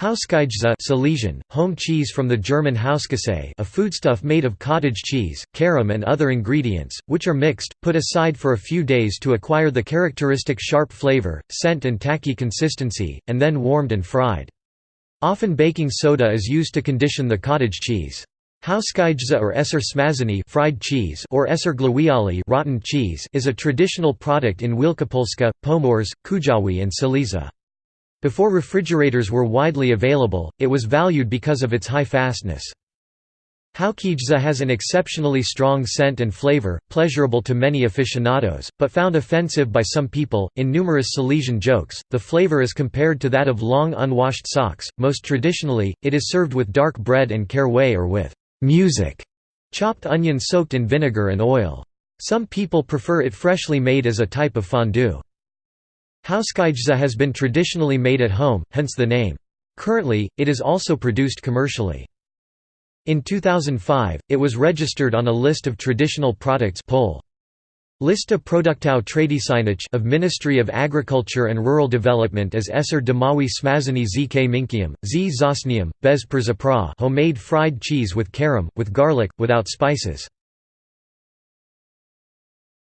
Hauskajza Silesian, home cheese from the German Hauskäse a foodstuff made of cottage cheese, carom and other ingredients, which are mixed, put aside for a few days to acquire the characteristic sharp flavor, scent and tacky consistency, and then warmed and fried. Often baking soda is used to condition the cottage cheese. Hauskajza or Esser smażony fried cheese or Esser gliwiały rotten cheese is a traditional product in Wielkopolska, Pomorze, Kujawy and Silesia. Before refrigerators were widely available, it was valued because of its high fastness. Hauskajza has an exceptionally strong scent and flavor, pleasurable to many aficionados, but found offensive by some people. In numerous Silesian jokes, the flavor is compared to that of long unwashed socks. Most traditionally, it is served with dark bread and caraway or with music, chopped onion soaked in vinegar and oil. Some people prefer it freshly made as a type of fondue. Hauskajza has been traditionally made at home, hence the name. Currently, it is also produced commercially. In 2005, it was registered on a list of traditional products Pol. Lista produktów tradycyjnych of Ministry of Agriculture and Rural Development as Esser Domowy Smażony zk Minkium, z Czosnkiem, Bez Przypraw homemade fried cheese with carom, with garlic, without spices.